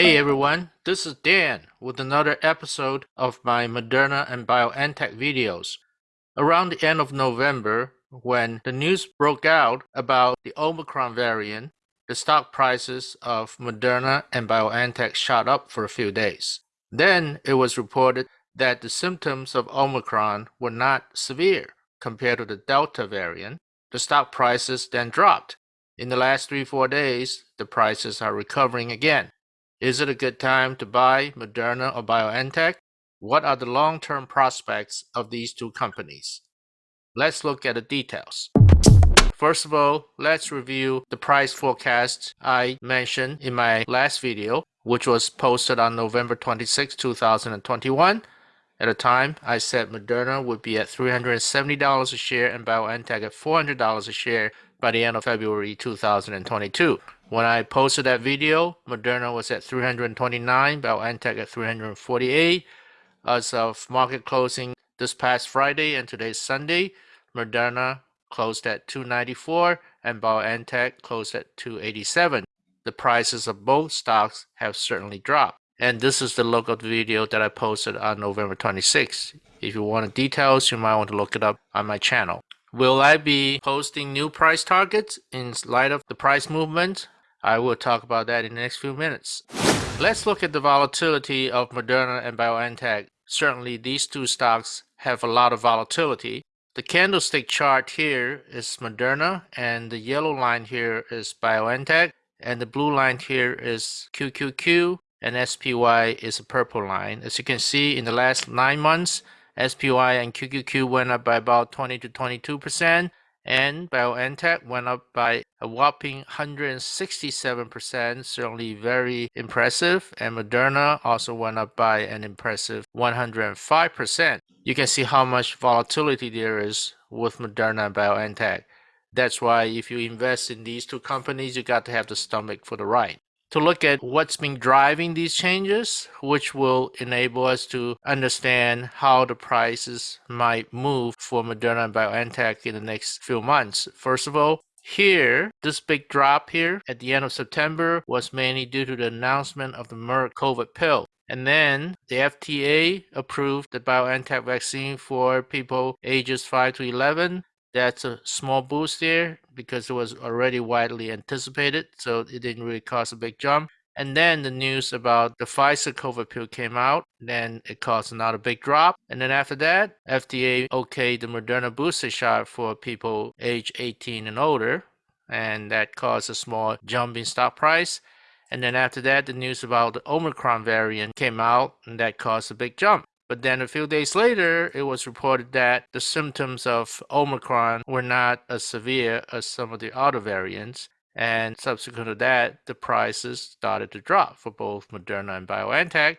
Hey everyone, this is Dan with another episode of my Moderna and BioNTech videos. Around the end of November, when the news broke out about the Omicron variant, the stock prices of Moderna and BioNTech shot up for a few days. Then it was reported that the symptoms of Omicron were not severe compared to the Delta variant. The stock prices then dropped. In the last 3-4 days, the prices are recovering again. Is it a good time to buy Moderna or BioNTech? What are the long-term prospects of these two companies? Let's look at the details. First of all, let's review the price forecast I mentioned in my last video, which was posted on November 26, 2021. At the time, I said Moderna would be at $370 a share and BioNTech at $400 a share by the end of February 2022. When I posted that video, Moderna was at 329, BioNTech at 348. As of market closing this past Friday and today's Sunday, Moderna closed at 294 and BioNTech closed at 287. The prices of both stocks have certainly dropped. And this is the look of the video that I posted on November 26. If you want details, you might want to look it up on my channel. Will I be posting new price targets in light of the price movement? I will talk about that in the next few minutes. Let's look at the volatility of Moderna and BioNTech. Certainly these two stocks have a lot of volatility. The candlestick chart here is Moderna and the yellow line here is BioNTech and the blue line here is QQQ and SPY is a purple line. As you can see in the last 9 months, SPY and QQQ went up by about 20 to 22 percent and BioNTech went up by a whopping 167%, certainly very impressive. And Moderna also went up by an impressive 105%. You can see how much volatility there is with Moderna and BioNTech. That's why if you invest in these two companies, you got to have the stomach for the ride to look at what's been driving these changes, which will enable us to understand how the prices might move for Moderna and BioNTech in the next few months. First of all, here, this big drop here at the end of September was mainly due to the announcement of the Merck COVID pill. And then the FDA approved the BioNTech vaccine for people ages 5 to 11 that's a small boost there because it was already widely anticipated, so it didn't really cause a big jump. And then the news about the Pfizer COVID pill came out, then it caused another big drop. And then after that, FDA okayed the Moderna booster shot for people age 18 and older, and that caused a small jump in stock price. And then after that, the news about the Omicron variant came out, and that caused a big jump. But then a few days later, it was reported that the symptoms of Omicron were not as severe as some of the other variants. And subsequent to that, the prices started to drop for both Moderna and BioNTech.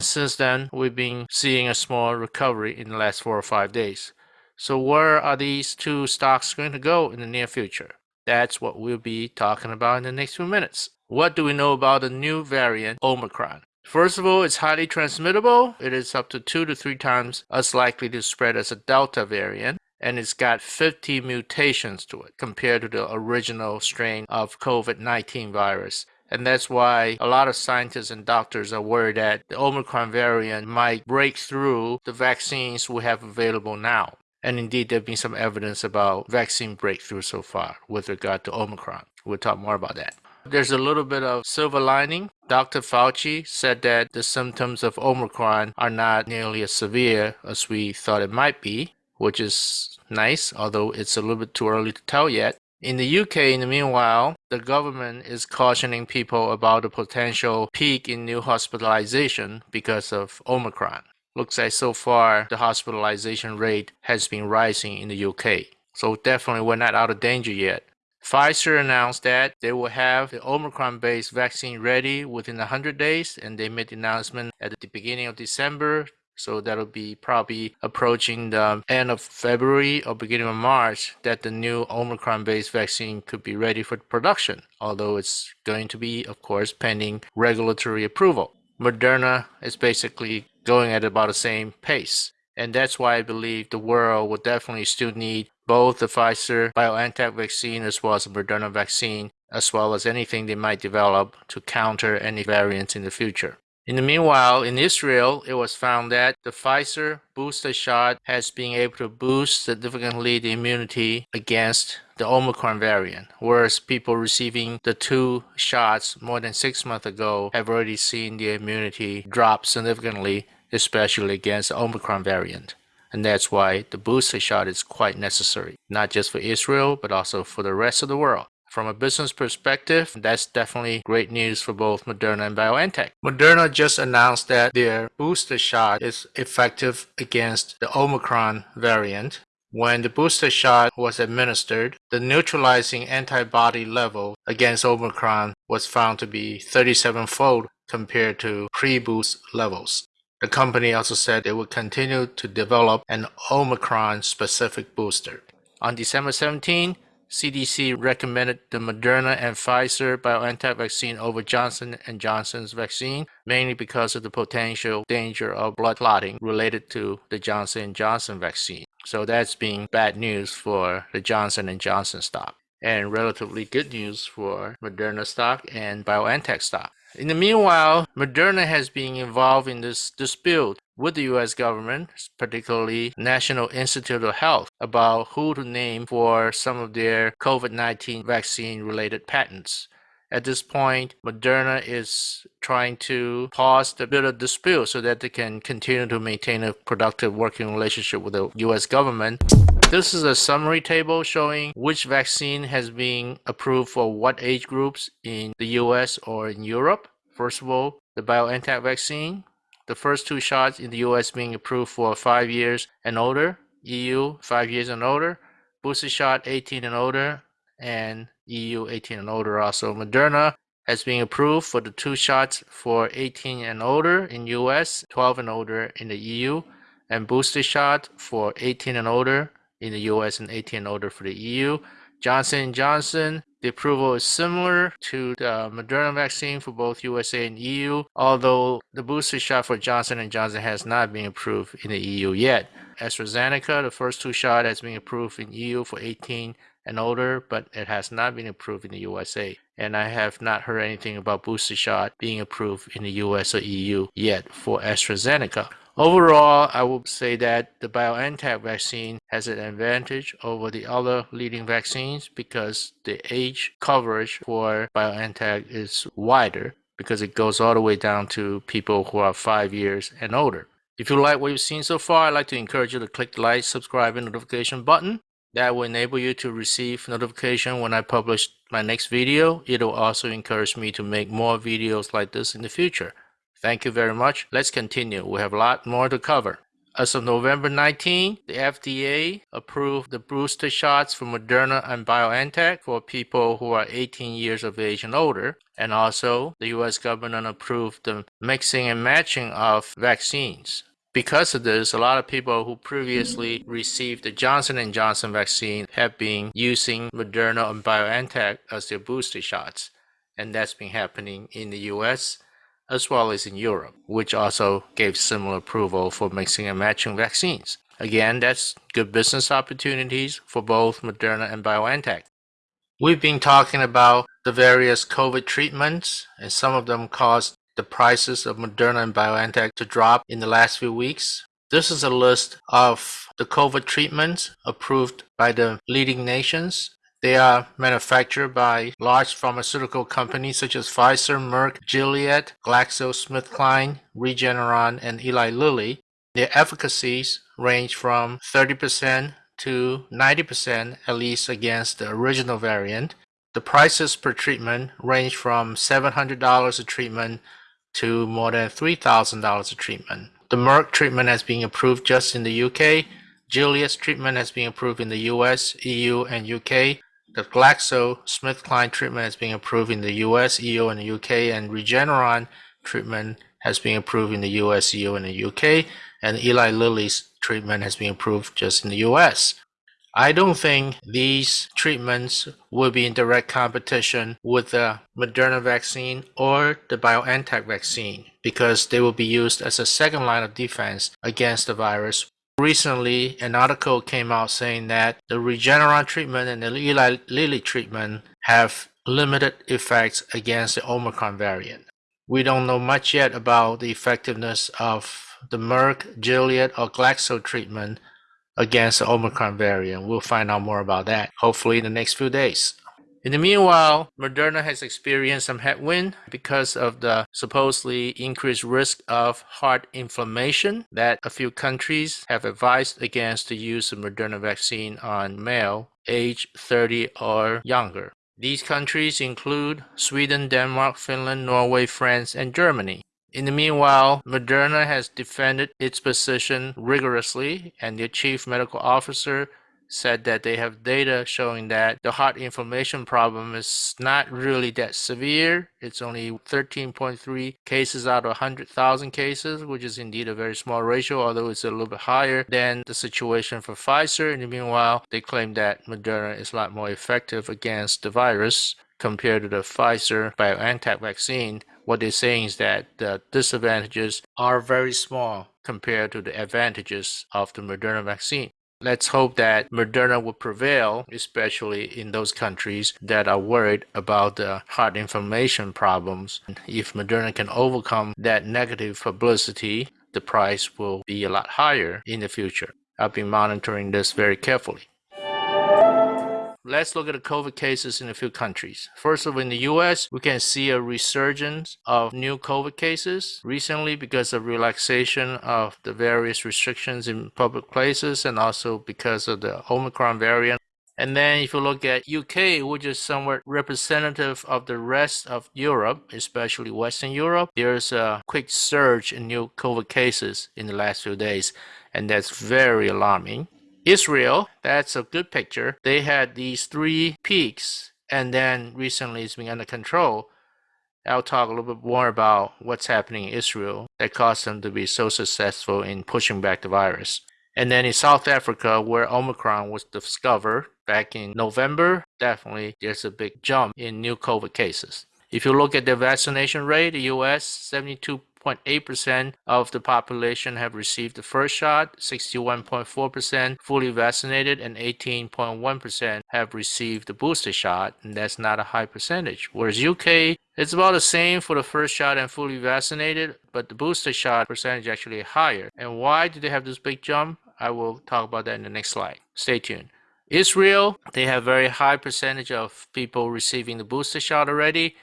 Since then, we've been seeing a small recovery in the last four or five days. So where are these two stocks going to go in the near future? That's what we'll be talking about in the next few minutes. What do we know about the new variant, Omicron? First of all, it's highly transmittable. It is up to two to three times as likely to spread as a Delta variant and it's got 50 mutations to it compared to the original strain of COVID-19 virus. And that's why a lot of scientists and doctors are worried that the Omicron variant might break through the vaccines we have available now. And indeed, there have been some evidence about vaccine breakthrough so far with regard to Omicron. We'll talk more about that. There's a little bit of silver lining. Dr. Fauci said that the symptoms of Omicron are not nearly as severe as we thought it might be, which is nice, although it's a little bit too early to tell yet. In the UK, in the meanwhile, the government is cautioning people about the potential peak in new hospitalization because of Omicron. Looks like so far the hospitalization rate has been rising in the UK. So definitely we're not out of danger yet. Pfizer announced that they will have the Omicron-based vaccine ready within 100 days, and they made the announcement at the beginning of December. So that'll be probably approaching the end of February or beginning of March that the new Omicron-based vaccine could be ready for production, although it's going to be, of course, pending regulatory approval. Moderna is basically going at about the same pace. And that's why I believe the world will definitely still need both the Pfizer BioNTech vaccine as well as the Moderna vaccine as well as anything they might develop to counter any variants in the future. In the meanwhile, in Israel, it was found that the Pfizer booster shot has been able to boost significantly the immunity against the Omicron variant, whereas people receiving the two shots more than six months ago have already seen the immunity drop significantly, especially against the Omicron variant. And that's why the booster shot is quite necessary, not just for Israel, but also for the rest of the world. From a business perspective, that's definitely great news for both Moderna and BioNTech. Moderna just announced that their booster shot is effective against the Omicron variant. When the booster shot was administered, the neutralizing antibody level against Omicron was found to be 37 fold compared to pre boost levels. The company also said they would continue to develop an Omicron specific booster. On December 17, CDC recommended the Moderna and Pfizer BioNTech vaccine over Johnson & Johnson's vaccine, mainly because of the potential danger of blood clotting related to the Johnson & Johnson vaccine. So that's being bad news for the Johnson & Johnson stock and relatively good news for Moderna stock and BioNTech stock. In the meanwhile, Moderna has been involved in this dispute with the US government, particularly National Institute of Health, about who to name for some of their COVID-19 vaccine related patents. At this point, Moderna is trying to pause the bit of dispute so that they can continue to maintain a productive working relationship with the US government. This is a summary table showing which vaccine has been approved for what age groups in the US or in Europe. First of all, the BioNTech vaccine, the first two shots in the US being approved for 5 years and older, EU 5 years and older, booster shot 18 and older, and EU 18 and older also. Moderna has been approved for the two shots for 18 and older in US, 12 and older in the EU, and booster shot for 18 and older in the US and 18 and older for the EU. Johnson & Johnson the approval is similar to the Moderna vaccine for both USA and EU, although the booster shot for Johnson & Johnson has not been approved in the EU yet. AstraZeneca, the first two shot has been approved in EU for 18 and older, but it has not been approved in the USA. And I have not heard anything about booster shot being approved in the US or EU yet for AstraZeneca. Overall, I would say that the BioNTech vaccine has an advantage over the other leading vaccines because the age coverage for BioNTech is wider because it goes all the way down to people who are five years and older. If you like what you've seen so far, I'd like to encourage you to click the like, subscribe, and notification button. That will enable you to receive notification when I publish my next video. It will also encourage me to make more videos like this in the future. Thank you very much. Let's continue. We have a lot more to cover. As of November 19, the FDA approved the booster shots for Moderna and BioNTech for people who are 18 years of age and older. And also, the US government approved the mixing and matching of vaccines. Because of this, a lot of people who previously received the Johnson & Johnson vaccine have been using Moderna and BioNTech as their booster shots. And that's been happening in the US as well as in Europe, which also gave similar approval for mixing and matching vaccines. Again, that's good business opportunities for both Moderna and BioNTech. We've been talking about the various COVID treatments, and some of them caused the prices of Moderna and BioNTech to drop in the last few weeks. This is a list of the COVID treatments approved by the leading nations they are manufactured by large pharmaceutical companies such as Pfizer, Merck, Gilead, GlaxoSmithKline, Regeneron, and Eli Lilly. Their efficacies range from 30% to 90% at least against the original variant. The prices per treatment range from $700 a treatment to more than $3,000 a treatment. The Merck treatment has been approved just in the UK. Gilead's treatment has been approved in the US, EU, and UK. The Glaxo Smith GlaxoSmithKline treatment has been approved in the US, EU, and the UK, and Regeneron treatment has been approved in the US, EU, and the UK, and Eli Lilly's treatment has been approved just in the US. I don't think these treatments will be in direct competition with the Moderna vaccine or the BioNTech vaccine because they will be used as a second line of defense against the virus Recently, an article came out saying that the Regeneron treatment and the Eli Lilly treatment have limited effects against the Omicron variant. We don't know much yet about the effectiveness of the Merck, Gilead, or Glaxo treatment against the Omicron variant. We'll find out more about that hopefully in the next few days. In the meanwhile, Moderna has experienced some headwind because of the supposedly increased risk of heart inflammation that a few countries have advised against the use of Moderna vaccine on male age 30 or younger. These countries include Sweden, Denmark, Finland, Norway, France, and Germany. In the meanwhile, Moderna has defended its position rigorously, and the chief medical officer said that they have data showing that the heart inflammation problem is not really that severe. It's only 13.3 cases out of 100,000 cases, which is indeed a very small ratio, although it's a little bit higher than the situation for Pfizer. In the meanwhile, they claim that Moderna is a lot more effective against the virus compared to the Pfizer BioNTech vaccine. What they're saying is that the disadvantages are very small compared to the advantages of the Moderna vaccine. Let's hope that Moderna will prevail, especially in those countries that are worried about the heart inflammation problems. If Moderna can overcome that negative publicity, the price will be a lot higher in the future. I've been monitoring this very carefully. Let's look at the COVID cases in a few countries. First of all, in the US, we can see a resurgence of new COVID cases recently because of relaxation of the various restrictions in public places and also because of the Omicron variant. And then if you look at UK, which is somewhat representative of the rest of Europe, especially Western Europe, there's a quick surge in new COVID cases in the last few days, and that's very alarming. Israel, that's a good picture. They had these three peaks and then recently it's been under control. I'll talk a little bit more about what's happening in Israel that caused them to be so successful in pushing back the virus. And then in South Africa, where Omicron was discovered back in November, definitely there's a big jump in new COVID cases. If you look at the vaccination rate, the US 72 6.8% of the population have received the first shot, 61.4% fully vaccinated, and 18.1% have received the booster shot, and that's not a high percentage. Whereas UK, it's about the same for the first shot and fully vaccinated, but the booster shot percentage actually higher. And why do they have this big jump? I will talk about that in the next slide. Stay tuned. Israel, they have very high percentage of people receiving the booster shot already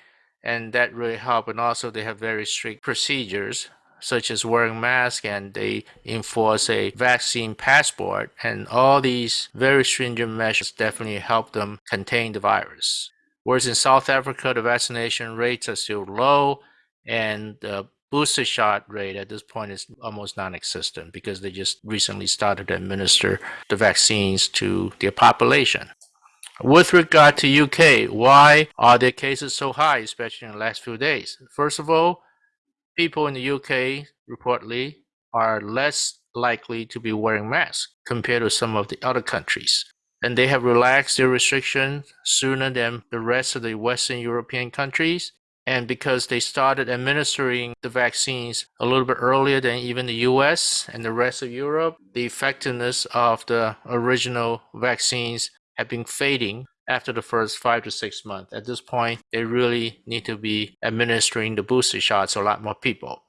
and that really helped. and also they have very strict procedures such as wearing masks and they enforce a vaccine passport and all these very stringent measures definitely help them contain the virus whereas in south africa the vaccination rates are still low and the booster shot rate at this point is almost non-existent because they just recently started to administer the vaccines to their population with regard to UK, why are the cases so high, especially in the last few days? First of all, people in the UK reportedly are less likely to be wearing masks compared to some of the other countries. And they have relaxed their restrictions sooner than the rest of the Western European countries. And because they started administering the vaccines a little bit earlier than even the US and the rest of Europe, the effectiveness of the original vaccines have been fading after the first five to six months. At this point, they really need to be administering the booster shots to a lot more people.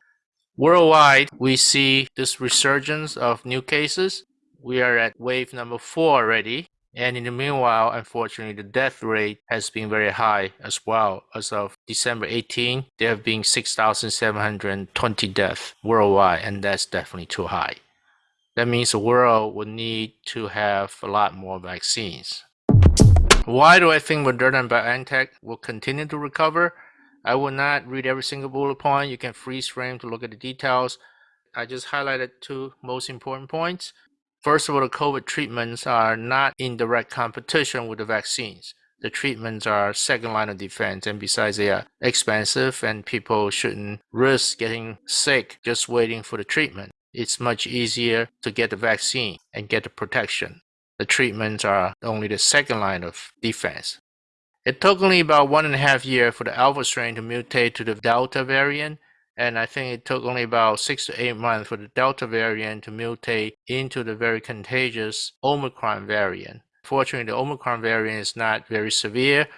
Worldwide, we see this resurgence of new cases. We are at wave number four already. And in the meanwhile, unfortunately, the death rate has been very high as well. As of December 18, there have been 6,720 deaths worldwide, and that's definitely too high. That means the world will need to have a lot more vaccines. Why do I think Moderna and BioNTech will continue to recover? I will not read every single bullet point. You can freeze frame to look at the details. I just highlighted two most important points. First of all, the COVID treatments are not in direct competition with the vaccines. The treatments are second line of defense, and besides, they are expensive, and people shouldn't risk getting sick just waiting for the treatment it's much easier to get the vaccine and get the protection. The treatments are only the second line of defense. It took only about one and a half years for the alpha strain to mutate to the delta variant, And I think it took only about six to eight months for the Delta variant to mutate into the very contagious Omicron variant. Fortunately, the Omicron variant is not very severe,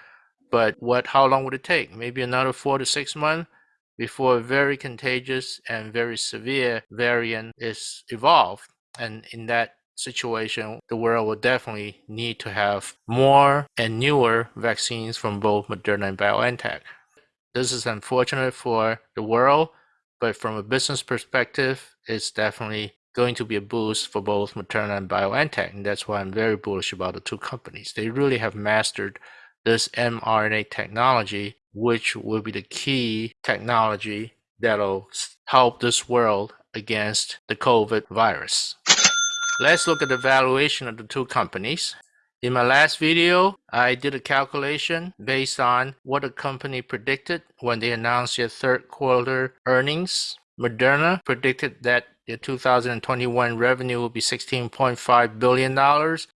but what? How long would it take? Maybe another four to six months before a very contagious and very severe variant is evolved. And in that situation, the world will definitely need to have more and newer vaccines from both Moderna and BioNTech. This is unfortunate for the world, but from a business perspective, it's definitely going to be a boost for both Moderna and BioNTech. And that's why I'm very bullish about the two companies. They really have mastered this mRNA technology, which will be the key technology that'll help this world against the COVID virus. Let's look at the valuation of the two companies. In my last video, I did a calculation based on what the company predicted when they announced their third quarter earnings. Moderna predicted that the 2021 revenue will be $16.5 billion.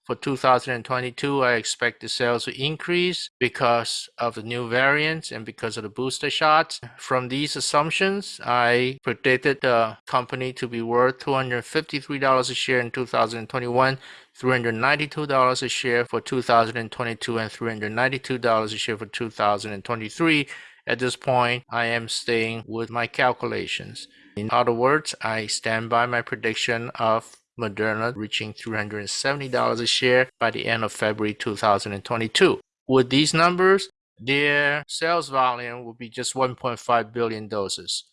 For 2022, I expect the sales to increase because of the new variants and because of the booster shots. From these assumptions, I predicted the company to be worth $253 a share in 2021, $392 a share for 2022, and $392 a share for 2023. At this point, I am staying with my calculations. In other words, I stand by my prediction of Moderna reaching $370 a share by the end of February 2022. With these numbers, their sales volume will be just 1.5 billion doses.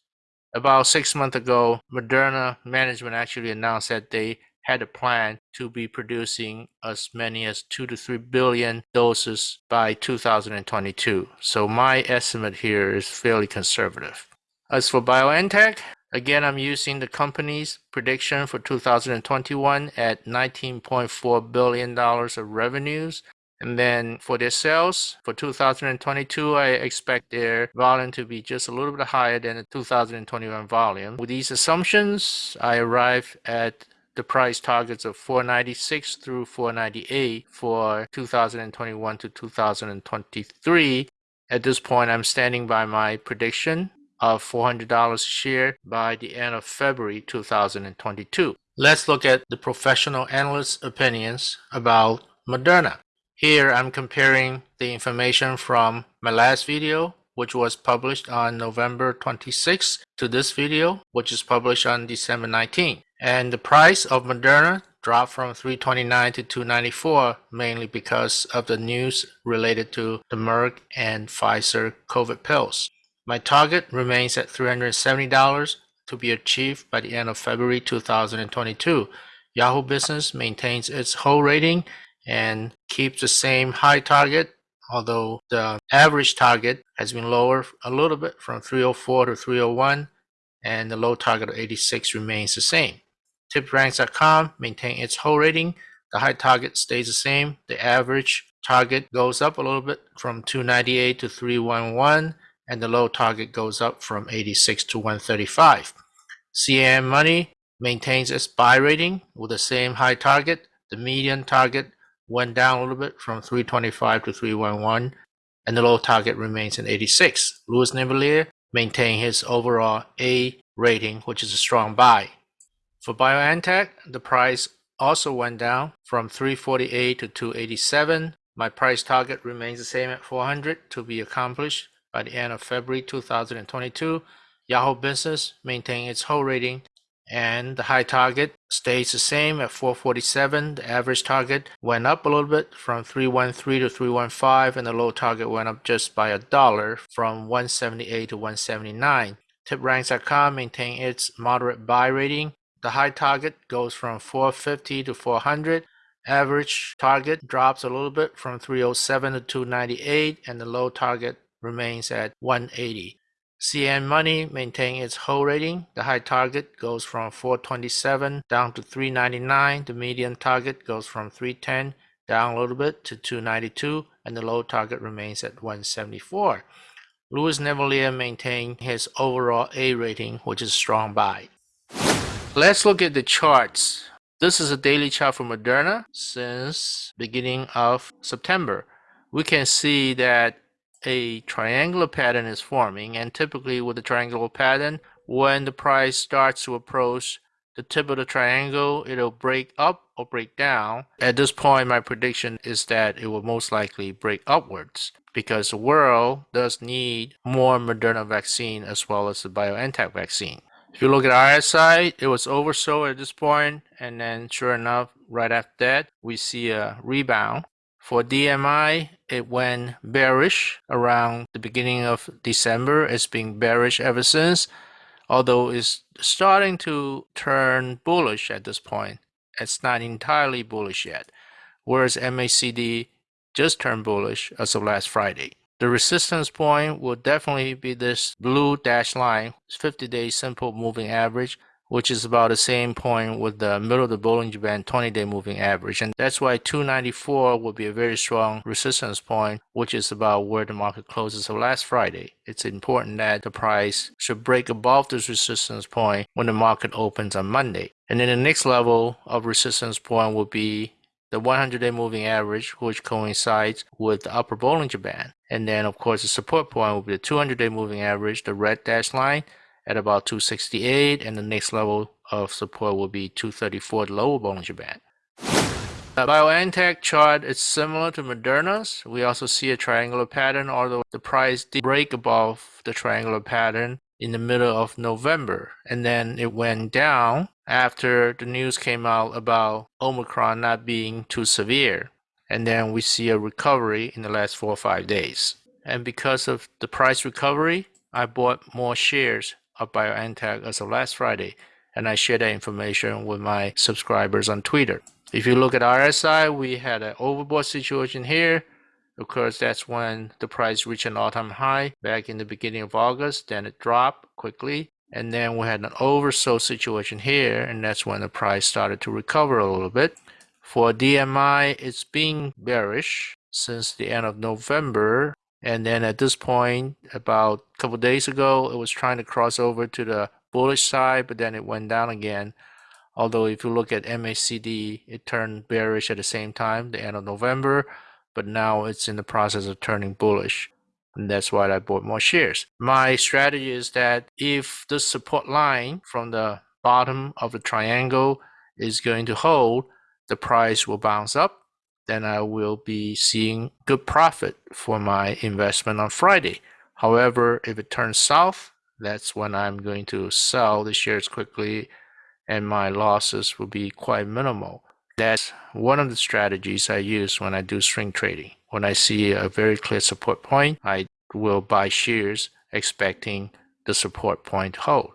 About six months ago, Moderna management actually announced that they had a plan to be producing as many as 2 to 3 billion doses by 2022. So my estimate here is fairly conservative. As for BioNTech, Again, I'm using the company's prediction for 2021 at $19.4 billion of revenues. And then for their sales for 2022, I expect their volume to be just a little bit higher than the 2021 volume. With these assumptions, I arrive at the price targets of 496 through 498 for 2021 to 2023. At this point, I'm standing by my prediction of $400 a share by the end of February 2022. Let's look at the professional analysts' opinions about Moderna. Here I'm comparing the information from my last video, which was published on November 26, to this video, which is published on December 19. And the price of Moderna dropped from 329 to 294 mainly because of the news related to the Merck and Pfizer COVID pills. My target remains at $370 to be achieved by the end of February 2022. Yahoo Business maintains its whole rating and keeps the same high target, although the average target has been lower a little bit from 304 to 301, and the low target of 86 remains the same. TipRanks.com maintains its whole rating. The high target stays the same. The average target goes up a little bit from 298 to 311 and the low target goes up from 86 to 135. CNN Money maintains its buy rating with the same high target. The median target went down a little bit from 325 to 311, and the low target remains at 86. Louis Navellier maintained his overall A rating, which is a strong buy. For BioNTech, the price also went down from 348 to 287. My price target remains the same at 400 to be accomplished by the end of February 2022. Yahoo Business maintained its hold rating and the high target stays the same at 447. The average target went up a little bit from 313 to 315 and the low target went up just by a dollar from 178 to 179. TipRanks.com maintained its moderate buy rating. The high target goes from 450 to 400. Average target drops a little bit from 307 to 298 and the low target remains at 180. CNN Money maintains its hold rating. The high target goes from 427 down to 399. The median target goes from 310 down a little bit to 292, and the low target remains at 174. Louis Navellier maintained his overall A rating, which is strong buy. Let's look at the charts. This is a daily chart for Moderna since beginning of September. We can see that a triangular pattern is forming and typically with a triangular pattern when the price starts to approach the tip of the triangle, it'll break up or break down. At this point, my prediction is that it will most likely break upwards because the world does need more Moderna vaccine as well as the BioNTech vaccine. If you look at RSI, it was oversold at this point, and then sure enough, right after that, we see a rebound. For DMI, it went bearish around the beginning of December. It's been bearish ever since, although it's starting to turn bullish at this point. It's not entirely bullish yet, whereas MACD just turned bullish as of last Friday. The resistance point will definitely be this blue dashed line, 50-day simple moving average, which is about the same point with the middle of the Bollinger Band 20-day moving average. And that's why 294 will be a very strong resistance point, which is about where the market closes of last Friday. It's important that the price should break above this resistance point when the market opens on Monday. And then the next level of resistance point will be the 100-day moving average, which coincides with the upper Bollinger Band. And then, of course, the support point will be the 200-day moving average, the red dashed line, at about 268, and the next level of support will be 234, the lower Bollinger Band. The BioNTech chart is similar to Moderna's. We also see a triangular pattern, although the price did break above the triangular pattern in the middle of November. And then it went down after the news came out about Omicron not being too severe. And then we see a recovery in the last four or five days. And because of the price recovery, I bought more shares of BioNTech as of last Friday. And I share that information with my subscribers on Twitter. If you look at RSI, we had an overbought situation here of course, that's when the price reached an all-time high back in the beginning of August. Then it dropped quickly. And then we had an oversold situation here. And that's when the price started to recover a little bit. For DMI, it's been bearish since the end of November. And then at this point, about a couple days ago, it was trying to cross over to the bullish side, but then it went down again. Although if you look at MACD, it turned bearish at the same time, the end of November but now it's in the process of turning bullish. And that's why I bought more shares. My strategy is that if the support line from the bottom of the triangle is going to hold, the price will bounce up. Then I will be seeing good profit for my investment on Friday. However, if it turns south, that's when I'm going to sell the shares quickly and my losses will be quite minimal. That's one of the strategies I use when I do swing trading. When I see a very clear support point, I will buy shares expecting the support point to hold.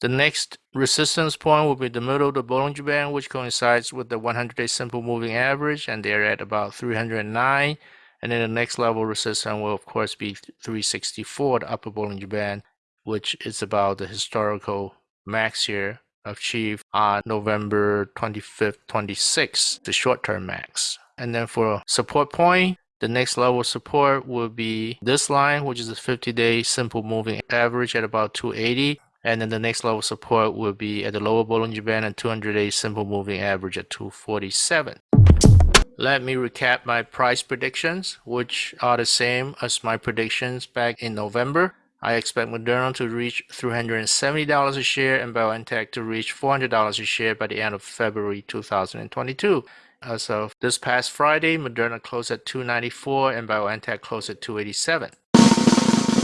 The next resistance point will be the middle of the Bollinger Band, which coincides with the 100-day simple moving average, and they're at about 309. And then the next level resistance will, of course, be 364, the upper Bollinger Band, which is about the historical max here achieved on November 25th, 26th, the short-term max. And then for support point, the next level support will be this line, which is a 50-day simple moving average at about 280. And then the next level support will be at the lower Bollinger Band and 200-day simple moving average at 247. Let me recap my price predictions, which are the same as my predictions back in November. I expect Moderna to reach $370 a share and BioNTech to reach $400 a share by the end of February 2022. As of this past Friday, Moderna closed at 294 and BioNTech closed at 287.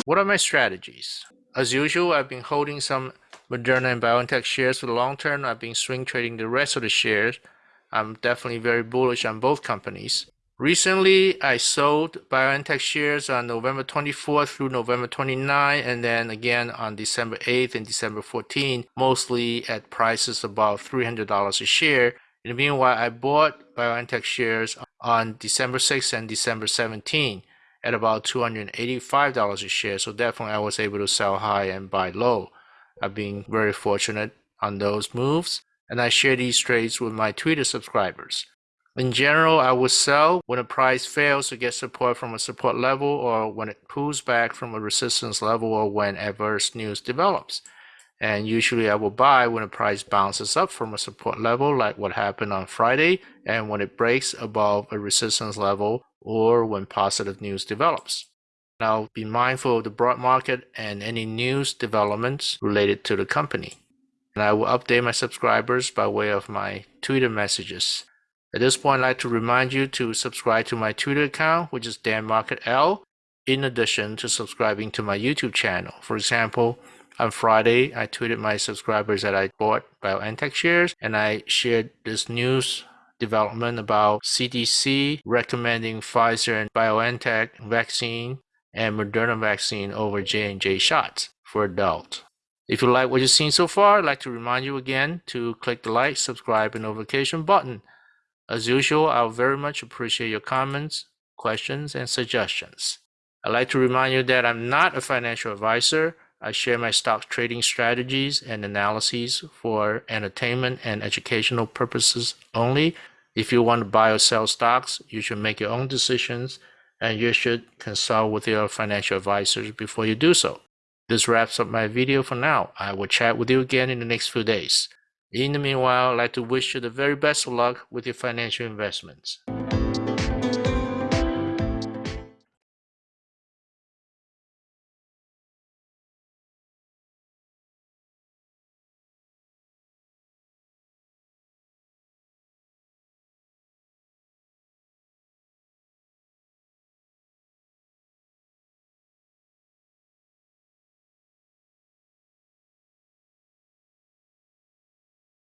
What are my strategies? As usual, I've been holding some Moderna and BioNTech shares for the long term. I've been swing trading the rest of the shares. I'm definitely very bullish on both companies. Recently, I sold BioNTech shares on November 24th through November 29th, and then again on December 8th and December 14th, mostly at prices about $300 a share. In the meanwhile, I bought BioNTech shares on December 6th and December 17th at about $285 a share. So definitely I was able to sell high and buy low. I've been very fortunate on those moves. And I share these trades with my Twitter subscribers. In general, I would sell when a price fails to get support from a support level or when it pulls back from a resistance level or when adverse news develops. And usually I will buy when the price bounces up from a support level like what happened on Friday and when it breaks above a resistance level or when positive news develops. I'll be mindful of the broad market and any news developments related to the company. And I will update my subscribers by way of my Twitter messages. At this point, I'd like to remind you to subscribe to my Twitter account, which is Dan Market L, in addition to subscribing to my YouTube channel. For example, on Friday, I tweeted my subscribers that I bought BioNTech shares and I shared this news development about CDC recommending Pfizer and BioNTech vaccine and Moderna vaccine over J&J shots for adults. If you like what you've seen so far, I'd like to remind you again to click the like, subscribe, and notification button. As usual, I'll very much appreciate your comments, questions, and suggestions. I'd like to remind you that I'm not a financial advisor. I share my stock trading strategies and analyses for entertainment and educational purposes only. If you want to buy or sell stocks, you should make your own decisions and you should consult with your financial advisors before you do so. This wraps up my video for now. I will chat with you again in the next few days. In the meanwhile, I'd like to wish you the very best of luck with your financial investments.